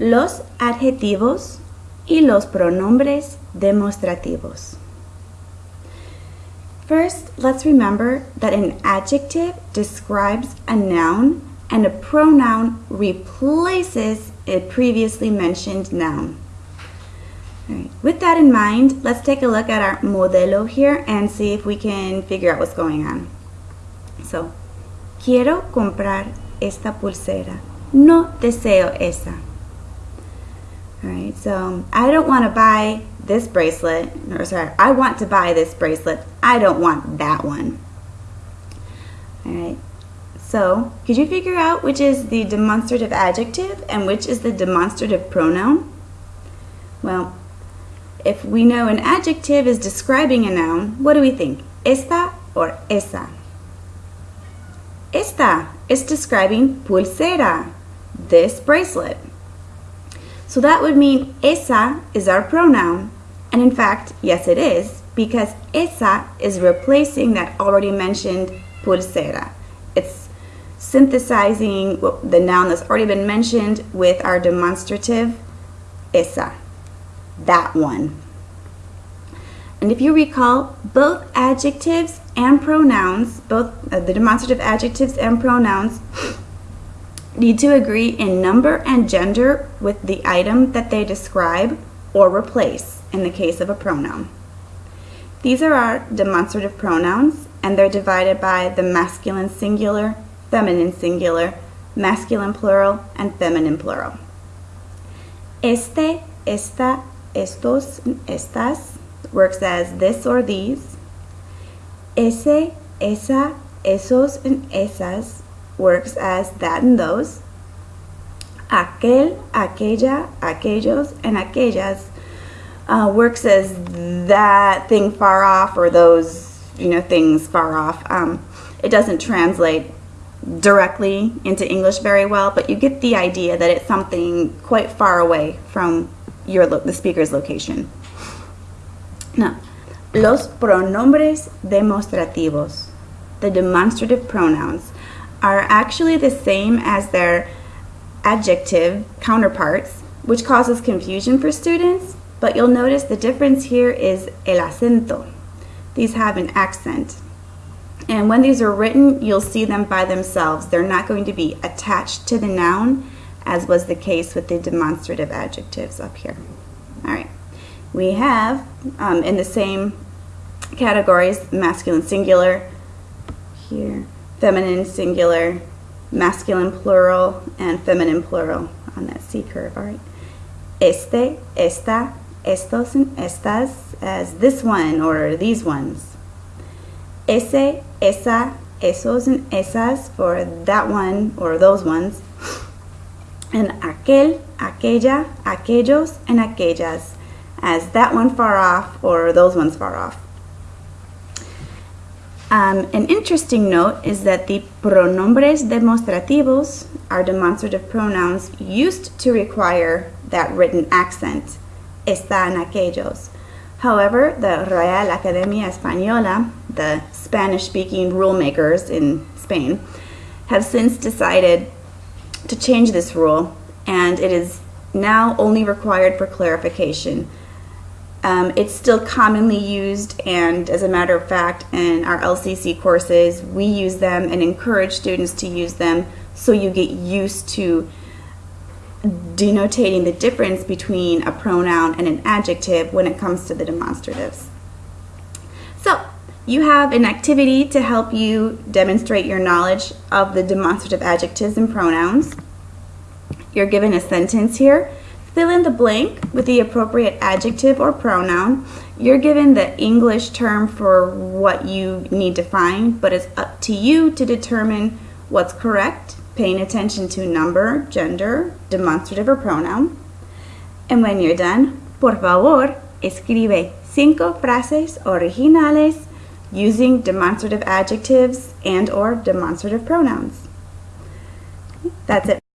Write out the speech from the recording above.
los adjetivos y los pronombres demostrativos. First, let's remember that an adjective describes a noun and a pronoun replaces a previously mentioned noun. With that in mind, let's take a look at our modelo here and see if we can figure out what's going on. So, quiero comprar esta pulsera. No deseo esa. Alright, so um, I don't want to buy this bracelet, or sorry, I want to buy this bracelet. I don't want that one. Alright, so could you figure out which is the demonstrative adjective and which is the demonstrative pronoun? Well, if we know an adjective is describing a noun, what do we think? Esta or esa? Esta is describing pulsera, this bracelet. So that would mean esa is our pronoun. And in fact, yes it is, because esa is replacing that already mentioned pulsera. It's synthesizing the noun that's already been mentioned with our demonstrative esa that one. And if you recall, both adjectives and pronouns, both uh, the demonstrative adjectives and pronouns, need to agree in number and gender with the item that they describe or replace in the case of a pronoun. These are our demonstrative pronouns, and they're divided by the masculine singular, feminine singular, masculine plural, and feminine plural. Este, esta, estos, estas works as this or these. Ese, esa, esos, and esas works as that and those. Aquel, aquella, aquellos, and aquellas uh, works as that thing far off or those, you know, things far off. Um, it doesn't translate directly into English very well, but you get the idea that it's something quite far away from your the speaker's location. Now, los pronombres demostrativos, the demonstrative pronouns, are actually the same as their adjective counterparts, which causes confusion for students, but you'll notice the difference here is el acento. These have an accent. And when these are written, you'll see them by themselves. They're not going to be attached to the noun as was the case with the demonstrative adjectives up here. All right, we have um, in the same categories masculine singular here, feminine singular, masculine plural, and feminine plural on that C curve. All right, este, esta, estos, and estas as this one or these ones. Ese, esa, esos, and esas for that one or those ones and aquel, aquella, aquellos, and aquellas as that one far off or those ones far off. Um, an interesting note is that the pronombres demostrativos, are demonstrative pronouns, used to require that written accent, están aquellos. However, the Real Academia Española, the Spanish-speaking rule makers in Spain, have since decided to change this rule and it is now only required for clarification. Um, it's still commonly used and as a matter of fact in our LCC courses we use them and encourage students to use them so you get used to denotating the difference between a pronoun and an adjective when it comes to the demonstratives. So you have an activity to help you demonstrate your knowledge of the demonstrative adjectives and pronouns. You're given a sentence here. Fill in the blank with the appropriate adjective or pronoun. You're given the English term for what you need to find, but it's up to you to determine what's correct, paying attention to number, gender, demonstrative or pronoun. And when you're done, por favor, escribe cinco frases originales using demonstrative adjectives and or demonstrative pronouns. That's it